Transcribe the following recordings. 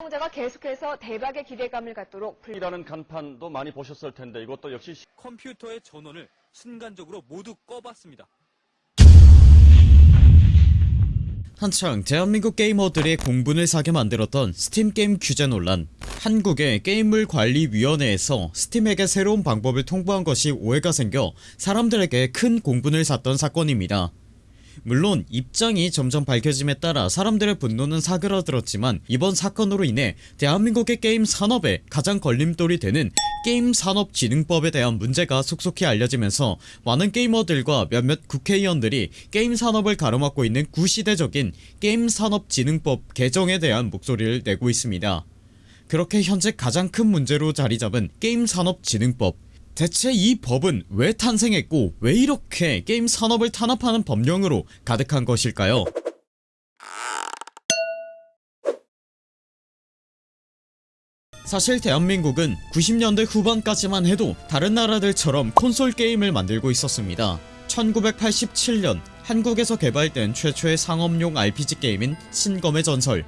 시청자가 계속해서 대박의 기대감을 갖도록 불... 이라는 간판도 많이 보셨을 텐데 이것도 역시 시- 컴퓨터의 전원을 순간적으로 모두 꺼봤습니다. 한창 대한민국 게이머들의 공분을 사게 만들었던 스팀 게임 규제 논란 한국의 게임물 관리위원회에서 스팀에게 새로운 방법을 통보한 것이 오해가 생겨 사람들에게 큰 공분을 샀던 사건입니다 물론 입장이 점점 밝혀짐에 따라 사람들의 분노는 사그라들었지만 이번 사건으로 인해 대한민국의 게임 산업에 가장 걸림돌이 되는 게임산업진흥법에 대한 문제가 속속히 알려지면서 많은 게이머들과 몇몇 국회의원들이 게임 산업을 가로막고 있는 구시대적인 게임산업진흥법 개정에 대한 목소리를 내고 있습니다. 그렇게 현재 가장 큰 문제로 자리잡은 게임산업진흥법 대체 이 법은 왜 탄생했고 왜 이렇게 게임 산업을 탄압하는 법령으로 가득한 것일까요? 사실 대한민국은 90년대 후반까지만 해도 다른 나라들처럼 콘솔 게임을 만들고 있었습니다. 1987년 한국에서 개발된 최초의 상업용 RPG 게임인 신검의 전설.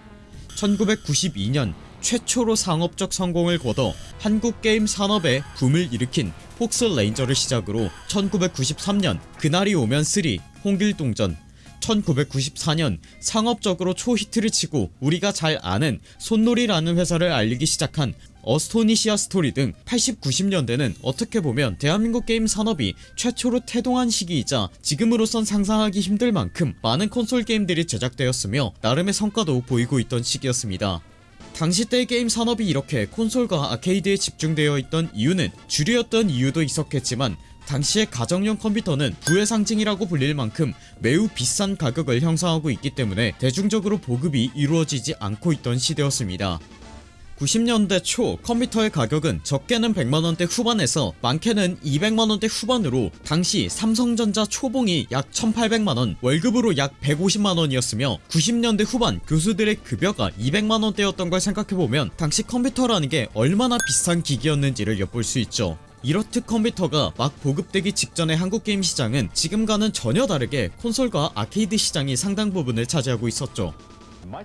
1992년 최초로 상업적 성공을 거둬 한국 게임 산업에 붐을 일으킨 폭스 레인저를 시작으로 1993년 그날이 오면 3 홍길동전. 1994년 상업적으로 초히트를 치고 우리가 잘 아는 손노리라는 회사를 알리기 시작한 어스토니시아 스토리 등 80, 90년대는 어떻게 보면 대한민국 게임 산업이 최초로 태동한 시기이자 지금으로선 상상하기 힘들 만큼 많은 콘솔 게임들이 제작되었으며 나름의 성과도 보이고 있던 시기였습니다 당시 때 게임 산업이 이렇게 콘솔과 아케이드에 집중되어 있던 이유는 주류였던 이유도 있었겠지만 당시의 가정용 컴퓨터는 부의 상징이라고 불릴 만큼 매우 비싼 가격을 형성하고 있기 때문에 대중적으로 보급이 이루어지지 않고 있던 시대였습니다 90년대 초 컴퓨터의 가격은 적게는 100만원대 후반에서 많게는 200만원대 후반으로 당시 삼성전자 초봉이 약 1800만원 월급으로 약 150만원이었으며 90년대 후반 교수들의 급여가 200만원대였던 걸 생각해보면 당시 컴퓨터라는 게 얼마나 비싼 기기였는지를 엿볼 수 있죠. 이렇듯 컴퓨터가 막 보급되기 직전의 한국 게임 시장은 지금과는 전혀 다르게 콘솔과 아케이드 시장이 상당 부분을 차지하고 있었죠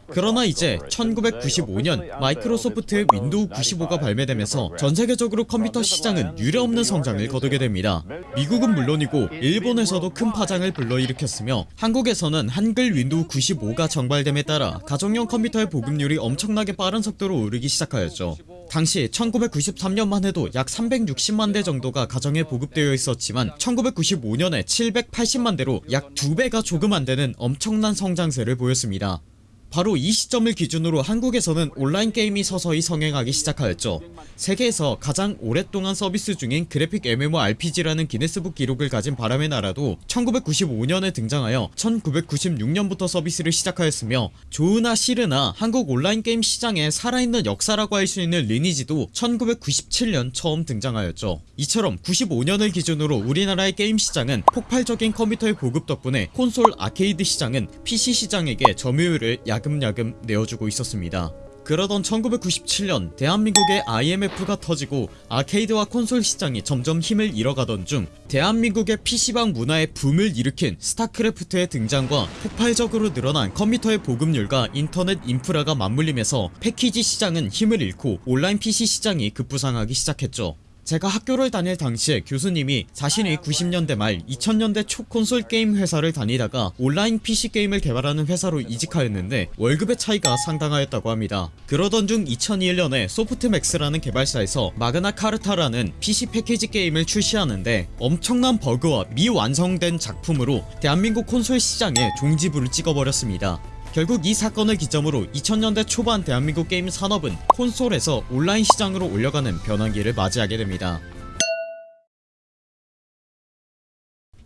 그러나 이제 1995년 마이크로소프트의 윈도우 95가 발매되면서 전세계적으로 컴퓨터 시장은 유례없는 성장을 거두게 됩니다. 미국은 물론이고 일본에서도 큰 파장을 불러일으켰으며 한국에서는 한글 윈도우 95가 정발됨에 따라 가정용 컴퓨터의 보급률이 엄청나게 빠른 속도로 오르기 시작하였죠. 당시 1993년만 해도 약 360만대 정도가 가정에 보급되어 있었지만 1995년에 780만대로 약 2배가 조금 안되는 엄청난 성장세를 보였습니다 바로 이 시점을 기준으로 한국에서는 온라인 게임이 서서히 성행하기 시작하였죠. 세계에서 가장 오랫동안 서비스 중인 그래픽 MMORPG라는 기네스북 기록을 가진 바람의 나라도 1995년에 등장하여 1996년부터 서비스를 시작하였으며 좋으나 싫으나 한국 온라인 게임 시장에 살아있는 역사라고 할 수 있는 리니지도 1997년 처음 등장하였죠. 이처럼 95년을 기준으로 우리나라의 게임 시장은 폭발적인 컴퓨터의 보급 덕분에 콘솔 아케이드 시장은 PC 시장에게 점유율을 야금야금 내어주고 있었습니다. 그러던 1997년 대한민국의 IMF가 터지고 아케이드와 콘솔 시장이 점점 힘을 잃어가던 중 대한민국의 PC방 문화에 붐을 일으킨 스타크래프트의 등장과 폭발적으로 늘어난 컴퓨터의 보급률과 인터넷 인프라가 맞물리면서 패키지 시장은 힘을 잃고 온라인 PC 시장이 급부상하기 시작했죠 제가 학교를 다닐 당시에 교수님이 자신이 90년대 말 2000년대 초 콘솔 게임 회사를 다니다가 온라인 PC 게임을 개발하는 회사로 이직하였는데 월급의 차이가 상당하였다고 합니다. 그러던 중 2001년에 소프트맥스라는 개발사에서 마그나 카르타라는 PC 패키지 게임을 출시하는데 엄청난 버그와 미완성된 작품으로 대한민국 콘솔 시장에 종지부를 찍어버렸습니다 결국 이 사건을 기점으로 2000년대 초반 대한민국 게임 산업은 콘솔에서 온라인 시장으로 옮겨가는 변환기를 맞이하게 됩니다.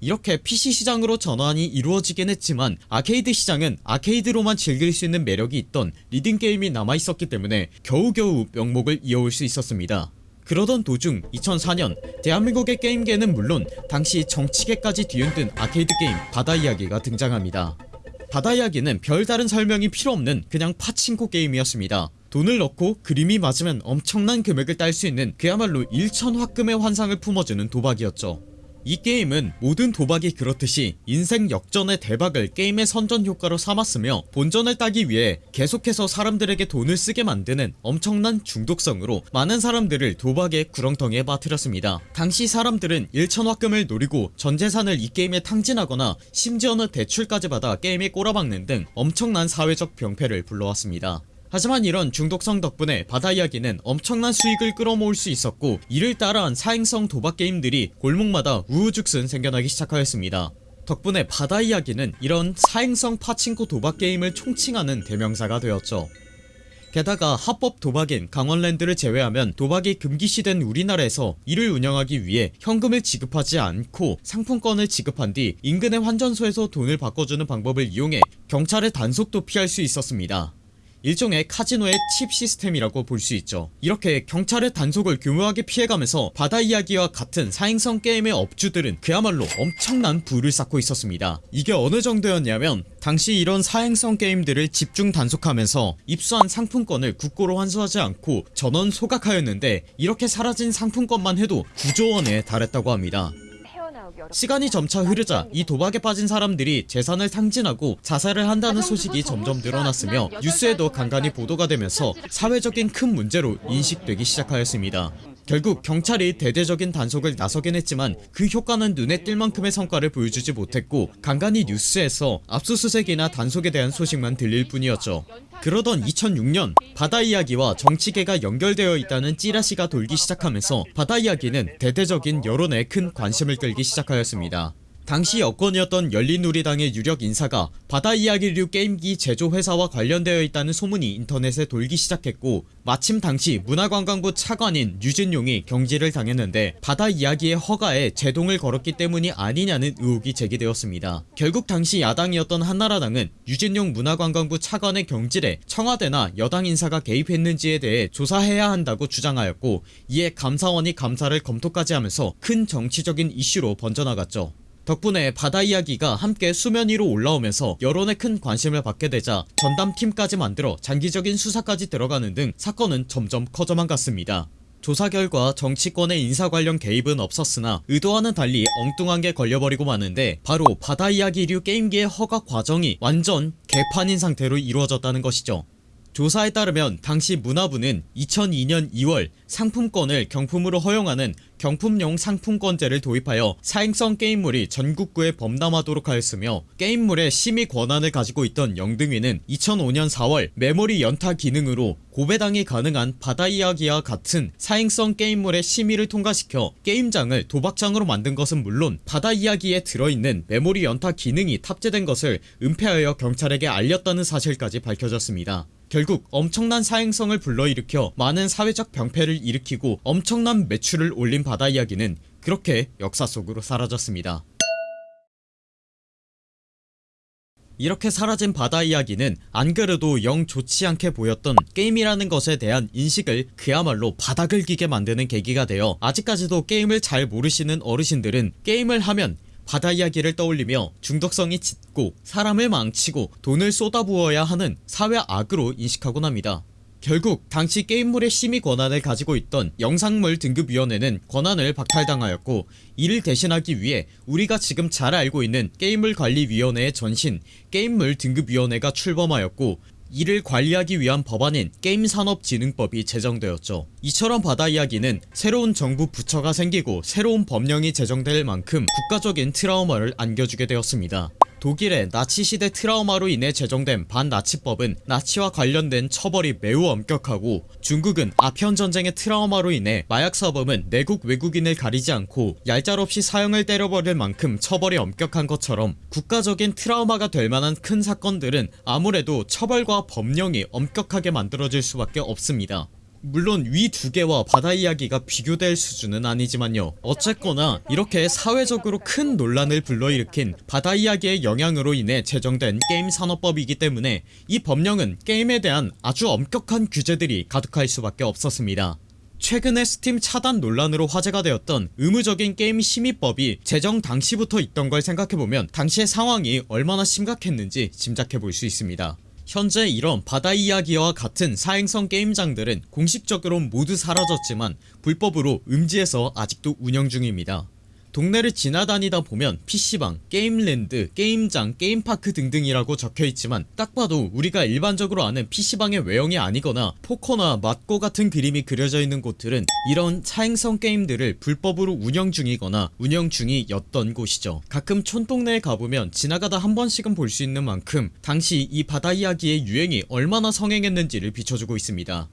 이렇게 PC 시장으로 전환이 이루어지긴 했지만 아케이드 시장은 아케이드로만 즐길 수 있는 매력이 있던 리듬게임이 남아있었기 때문에 겨우겨우 명맥을 이어올 수 있었습니다. 그러던 도중 2004년 대한민국의 게임계는 물론 당시 정치계까지 뒤흔든 아케이드 게임 바다이야기가 등장합니다 바다 이야기는 별다른 설명이 필요없는 그냥 파친코 게임이었습니다. 돈을 넣고 그림이 맞으면 엄청난 금액을 딸 수 있는 그야말로 일천화금의 환상을 품어주는 도박이었죠 이 게임은 모든 도박이 그렇듯이 인생 역전의 대박을 게임의 선전 효과로 삼았으며 본전을 따기 위해 계속해서 사람들에게 돈을 쓰게 만드는 엄청난 중독성으로 많은 사람들을 도박의 구렁텅이에 빠뜨렸습니다. 당시 사람들은 1천화금을 노리고 전재산을 이 게임에 탕진하거나 심지어는 대출까지 받아 게임에 꼬라박는 등 엄청난 사회적 병폐를 불러왔습니다 하지만 이런 중독성 덕분에 바다 이야기는 엄청난 수익을 끌어모을 수 있었고 이를 따라한 사행성 도박 게임들이 골목마다 우후죽순 생겨나기 시작하였습니다. 덕분에 바다 이야기는 이런 사행성 파친코 도박 게임을 총칭하는 대명사가 되었죠. 게다가 합법 도박인 강원랜드를 제외하면 도박이 금기시된 우리나라에서 이를 운영하기 위해 현금을 지급하지 않고 상품권을 지급한 뒤 인근의 환전소에서 돈을 바꿔주는 방법을 이용해 경찰의 단속도 피할 수 있었습니다 일종의 카지노의 칩 시스템이라고 볼 수 있죠. 이렇게 경찰의 단속을 교묘하게 피해가면서 바다 이야기와 같은 사행성 게임의 업주들은 그야말로 엄청난 부를 쌓고 있었습니다. 이게 어느 정도였냐면 당시 이런 사행성 게임들을 집중 단속하면서 입수한 상품권을 국고로 환수하지 않고 전원 소각하였는데 이렇게 사라진 상품권만 해도 9조원에 달했다고 합니다 시간이 점차 흐르자 이 도박에 빠진 사람들이 재산을 탕진하고 자살을 한다는 소식이 점점 늘어났으며 뉴스에도 간간히 보도가 되면서 사회적인 큰 문제로 인식되기 시작하였습니다 결국 경찰이 대대적인 단속을 나서긴 했지만 그 효과는 눈에 띌 만큼의 성과를 보여주지 못했고 간간히 뉴스에서 압수수색이나 단속에 대한 소식만 들릴 뿐이었죠. 그러던 2006년 바다 이야기와 정치계가 연결되어 있다는 찌라시가 돌기 시작하면서 바다 이야기는 대대적인 여론에 큰 관심을 끌기 시작하였습니다 당시 여권이었던 열린우리당의 유력 인사가 바다 이야기류 게임기 제조회사와 관련되어 있다는 소문이 인터넷에 돌기 시작했고 마침 당시 문화관광부 차관인 유진용이 경질을 당했는데 바다 이야기의 허가에 제동을 걸었기 때문이 아니냐는 의혹이 제기되었습니다. 결국 당시 야당이었던 한나라당은 유진용 문화관광부 차관의 경질에 청와대나 여당 인사가 개입했는지에 대해 조사해야 한다고 주장하였고 이에 감사원이 감사를 검토까지 하면서 큰 정치적인 이슈로 번져나갔죠 덕분에 바다 이야기가 함께 수면 위로 올라오면서 여론의 큰 관심을 받게 되자 전담팀까지 만들어 장기적인 수사까지 들어가는 등 사건은 점점 커져만 갔습니다. 조사 결과 정치권의 인사 관련 개입은 없었으나 의도와는 달리 엉뚱한 게 걸려버리고 마는데 바로 바다 이야기류 게임기의 허가 과정이 완전 개판인 상태로 이루어졌다는 것이죠 조사에 따르면 당시 문화부는 2002년 2월 상품권을 경품으로 허용하는 경품용 상품권제를 도입하여 사행성 게임물이 전국구에 범람하도록 하였으며 게임물의 심의 권한을 가지고 있던 영등위는 2005년 4월 메모리 연타 기능으로 고배당이 가능한 바다 이야기와 같은 사행성 게임물의 심의를 통과시켜 게임장을 도박장으로 만든 것은 물론 바다 이야기에 들어있는 메모리 연타 기능이 탑재된 것을 은폐하여 경찰에게 알렸다는 사실까지 밝혀졌습니다 결국 엄청난 사행성을 불러일으켜 많은 사회적 병폐를 일으키고 엄청난 매출을 올린 바다 이야기는 그렇게 역사 속으로 사라졌습니다. 이렇게 사라진 바다 이야기는 안 그래도 영 좋지 않게 보였던 게임이라는 것에 대한 인식을 그야말로 바닥을 기게 만드는 계기가 되어 아직까지도 게임을 잘 모르시는 어르신들은 게임을 하면 바다 이야기를 떠올리며 중독성이 짙고 사람을 망치고 돈을 쏟아부어야 하는 사회 악으로 인식하곤 합니다. 결국 당시 게임물의 심의 권한을 가지고 있던 영상물 등급위원회는 권한을 박탈당하였고 이를 대신하기 위해 우리가 지금 잘 알고 있는 게임물 관리위원회의 전신 게임물 등급위원회가 출범하였고 이를 관리하기 위한 법안인 게임산업진흥법이 제정되었죠. 이처럼 바다 이야기는 새로운 정부 부처가 생기고 새로운 법령이 제정될 만큼 국가적인 트라우마를 안겨주게 되었습니다 독일의 나치시대 트라우마로 인해 제정된 반나치법은 나치와 관련된 처벌이 매우 엄격하고 중국은 아편전쟁의 트라우마로 인해 마약사범은 내국 외국인을 가리지 않고 얄짤없이 사형을 때려버릴 만큼 처벌이 엄격한 것처럼 국가적인 트라우마가 될 만한 큰 사건들은 아무래도 처벌과 법령이 엄격하게 만들어질 수밖에 없습니다 물론 위 두 개와 바다 이야기가 비교될 수준은 아니지만요. 어쨌거나 이렇게 사회적으로 큰 논란을 불러일으킨 바다 이야기의 영향으로 인해 제정된 게임 산업법이기 때문에 이 법령은 게임에 대한 아주 엄격한 규제들이 가득할 수밖에 없었습니다. 최근에 스팀 차단 논란으로 화제가 되었던 의무적인 게임 심의법이 제정 당시부터 있던 걸 생각해보면 당시의 상황이 얼마나 심각했는지 짐작해볼 수 있습니다 현재 이런 바다 이야기와 같은 사행성 게임장들은 공식적으로 모두 사라졌지만 불법으로 음지에서 아직도 운영 중입니다 동네를 지나다니다 보면 PC방, 게임랜드, 게임장, 게임파크 등등이라고 적혀있지만 딱 봐도 우리가 일반적으로 아는 PC방의 외형이 아니거나 포커나 맞고 같은 그림이 그려져 있는 곳들은 이런 차행성 게임들을 불법으로 운영 중이거나 운영 중이었던 곳이죠. 가끔 촌동네에 가보면 지나가다 한 번씩은 볼 수 있는 만큼 당시 이 바다 이야기의 유행이 얼마나 성행했는지를 비춰주고 있습니다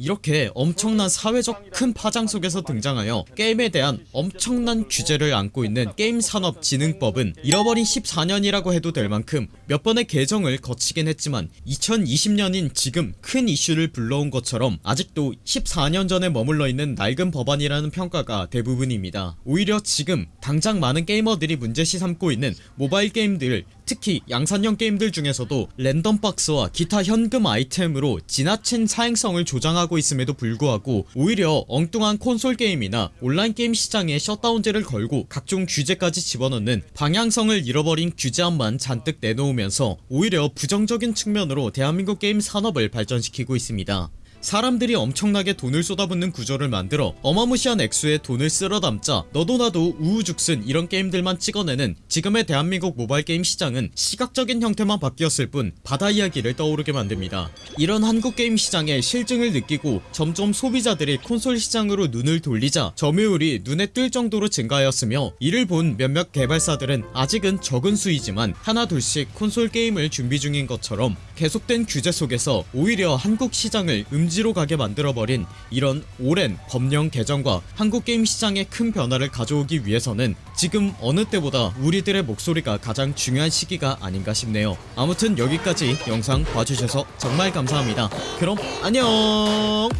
이렇게 엄청난 사회적 큰 파장 속에서 등장하여 게임에 대한 엄청난 규제를 안고 있는 게임산업진흥법은 잃어버린 14년이라고 해도 될 만큼 몇 번의 개정을 거치긴 했지만 2020년인 지금 큰 이슈를 불러온 것처럼 아직도 14년 전에 머물러 있는 낡은 법안이라는 평가가 대부분입니다. 오히려 지금 당장 많은 게이머들이 문제시 삼고 있는 모바일 게임들 특히 양산형 게임들 중에서도 랜덤박스와 기타 현금 아이템으로 지나친 사행성을 조장하고 있음에도 불구하고 오히려 엉뚱한 콘솔 게임이나 온라인 게임 시장에 셧다운제를 걸고 각종 규제까지 집어넣는 방향성을 잃어버린 규제안만 잔뜩 내놓으면서 오히려 부정적인 측면으로 대한민국 게임 산업을 발전시키고 있습니다 사람들이 엄청나게 돈을 쏟아붓는 구조를 만들어 어마무시한 액수의 돈을 쓸어 담자 너도 나도 우후죽순 이런 게임들만 찍어내는 지금의 대한민국 모바일 게임 시장은 시각적인 형태만 바뀌었을 뿐 바다 이야기를 떠오르게 만듭니다. 이런 한국 게임 시장의 실증을 느끼고 점점 소비자들이 콘솔 시장으로 눈을 돌리자 점유율이 눈에 띌 정도로 증가하였으며 이를 본 몇몇 개발사들은 아직은 적은 수이지만 하나 둘씩 콘솔 게임을 준비 중인 것처럼 계속된 규제 속에서 오히려 한국 시장을 음 지로 가게 만들어버린 이런 오랜 법령 개정과 한국 게임 시장에 큰 변화를 가져오기 위해서는 지금 어느 때보다 우리들의 목소리가 가장 중요한 시기가 아닌가 싶네요. 아무튼 여기까지 영상 봐주셔서 정말 감사합니다. 그럼 안녕